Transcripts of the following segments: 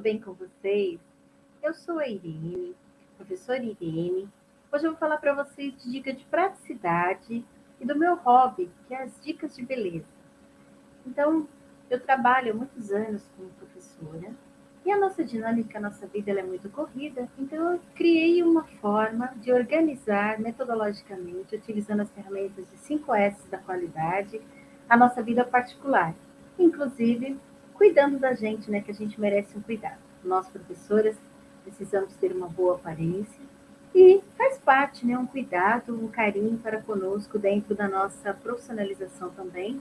bem com vocês? Eu sou a Irene, professora Irene. Hoje eu vou falar para vocês de dica de praticidade e do meu hobby, que é as dicas de beleza. Então, eu trabalho há muitos anos como professora e a nossa dinâmica, a nossa vida é muito corrida, então eu criei uma forma de organizar metodologicamente, utilizando as ferramentas de 5S da qualidade, a nossa vida particular, inclusive cuidando da gente, né, que a gente merece um cuidado. Nós, professoras, precisamos ter uma boa aparência e faz parte, né, um cuidado, um carinho para conosco dentro da nossa profissionalização também,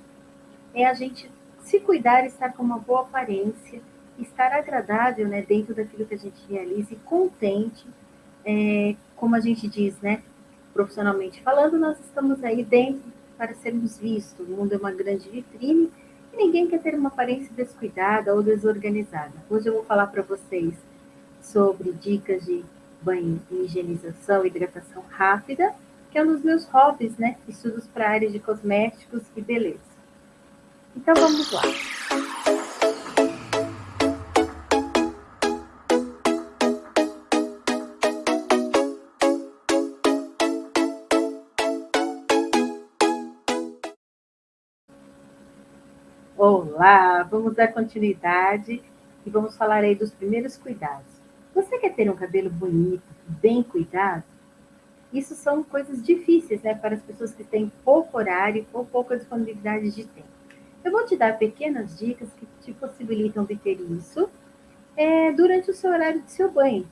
é a gente se cuidar estar com uma boa aparência, estar agradável, né, dentro daquilo que a gente realiza e contente, é, como a gente diz, né, profissionalmente falando, nós estamos aí dentro para sermos vistos. O mundo é uma grande vitrine ninguém quer ter uma aparência descuidada ou desorganizada. Hoje eu vou falar para vocês sobre dicas de banho higienização hidratação rápida, que é um dos meus hobbies, né? Estudos para a área de cosméticos e beleza. Então vamos lá. Olá, vamos dar continuidade e vamos falar aí dos primeiros cuidados. Você quer ter um cabelo bonito, bem cuidado? Isso são coisas difíceis, né, para as pessoas que têm pouco horário ou pouca disponibilidade de tempo. Eu vou te dar pequenas dicas que te possibilitam obter isso é, durante o seu horário de seu banho.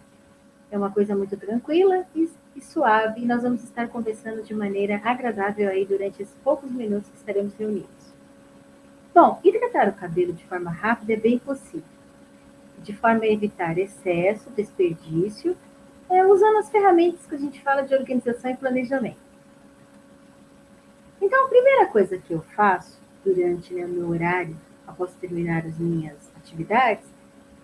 É uma coisa muito tranquila e, e suave, e nós vamos estar conversando de maneira agradável aí durante esses poucos minutos que estaremos reunidos. Bom, hidratar o cabelo de forma rápida é bem possível de forma a evitar excesso, desperdício, é, usando as ferramentas que a gente fala de organização e planejamento. Então, a primeira coisa que eu faço durante né, meu horário, após terminar as minhas atividades,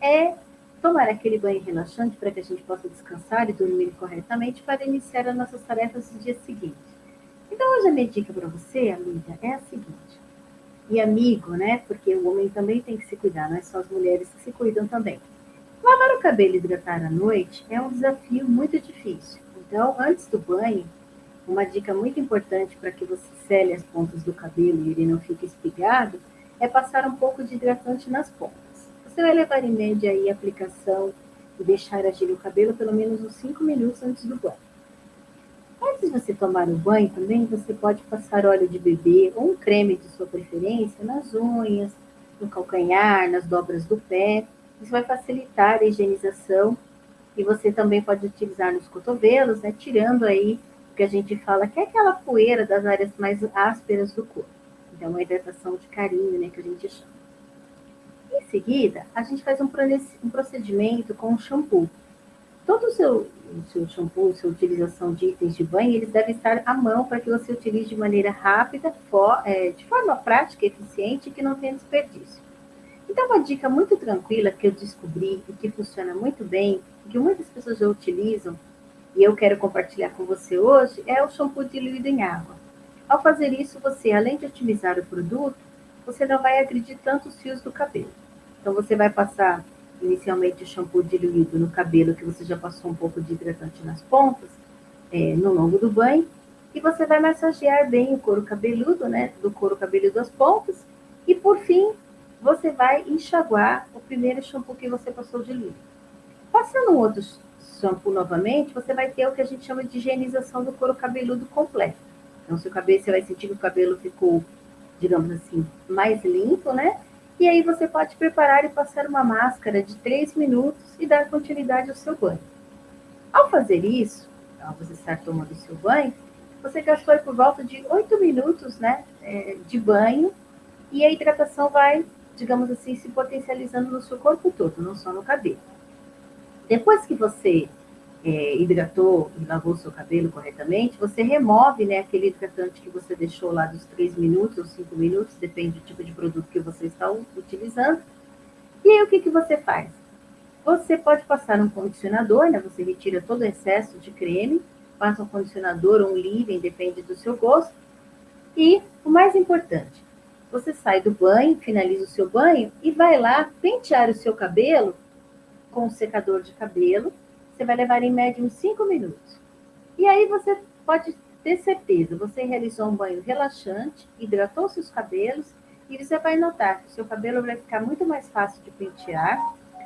é tomar aquele banho relaxante para que a gente possa descansar e dormir corretamente para iniciar as nossas tarefas do dia seguinte. Então, hoje a minha dica para você, amiga, é a seguinte e amigo, né? Porque o homem também tem que se cuidar, não é só as mulheres que se cuidam também. Lavar o cabelo e hidratar à noite é um desafio muito difícil. Então, antes do banho, uma dica muito importante para que você sele as pontas do cabelo e ele não fique espigado é passar um pouco de hidratante nas pontas. Você vai levar em média aí a aplicação e deixar agir o cabelo pelo menos uns 5 minutos antes do banho. Antes de você tomar o banho também, você pode passar óleo de bebê ou um creme de sua preferência nas unhas, no calcanhar, nas dobras do pé. Isso vai facilitar a higienização e você também pode utilizar nos cotovelos, né, tirando aí o que a gente fala que é aquela poeira das áreas mais ásperas do corpo. Então, uma hidratação de carinho, né, que a gente chama. Em seguida, a gente faz um procedimento com o shampoo. Todo o seu, o seu shampoo, sua utilização de itens de banho, eles devem estar à mão para que você utilize de maneira rápida, for, é, de forma prática eficiente e que não tenha desperdício. Então, uma dica muito tranquila que eu descobri e que funciona muito bem, que muitas pessoas já utilizam, e eu quero compartilhar com você hoje, é o shampoo diluído em água. Ao fazer isso, você, além de otimizar o produto, você não vai agredir tanto os fios do cabelo. Então, você vai passar inicialmente o shampoo diluído no cabelo, que você já passou um pouco de hidratante nas pontas, é, no longo do banho, e você vai massagear bem o couro cabeludo, né, do couro cabeludo das pontas, e por fim, você vai enxaguar o primeiro shampoo que você passou diluído. Passando um outro shampoo novamente, você vai ter o que a gente chama de higienização do couro cabeludo completo. Então, seu cabelo, você vai sentir que o cabelo ficou, digamos assim, mais limpo, né? E aí você pode preparar e passar uma máscara de 3 minutos e dar continuidade ao seu banho. Ao fazer isso, ao você estar tomando o seu banho, você gastou por volta de 8 minutos né, é, de banho e a hidratação vai, digamos assim, se potencializando no seu corpo todo, não só no cabelo. Depois que você é, hidratou e lavou seu cabelo corretamente, você remove né, aquele hidratante que você deixou lá dos 3 minutos ou 5 minutos, depende do tipo de produto que você está utilizando. E aí o que, que você faz? Você pode passar um condicionador, né? Você retira todo o excesso de creme, passa um condicionador ou um leave, depende do seu gosto. E o mais importante, você sai do banho, finaliza o seu banho e vai lá pentear o seu cabelo com o secador de cabelo, você vai levar em média uns 5 minutos. E aí você pode ter certeza, você realizou um banho relaxante, hidratou seus cabelos e você vai notar que seu cabelo vai ficar muito mais fácil de pentear,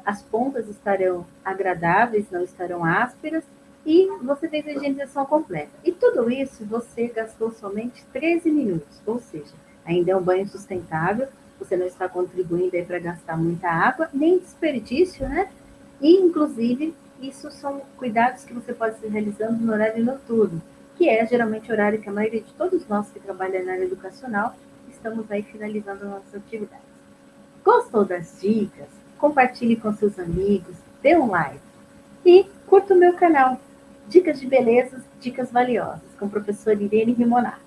as pontas estarão agradáveis, não estarão ásperas e você tem a higienização completa. E tudo isso você gastou somente 13 minutos, ou seja, ainda é um banho sustentável, você não está contribuindo aí para gastar muita água, nem desperdício, né? E, inclusive, isso são cuidados que você pode estar realizando no horário noturno, que é geralmente o horário que a maioria de todos nós que trabalham na área educacional estamos aí finalizando nossas atividades. Gostou das dicas? Compartilhe com seus amigos, dê um like e curta o meu canal. Dicas de beleza, dicas valiosas, com o professor Irene Rimonato.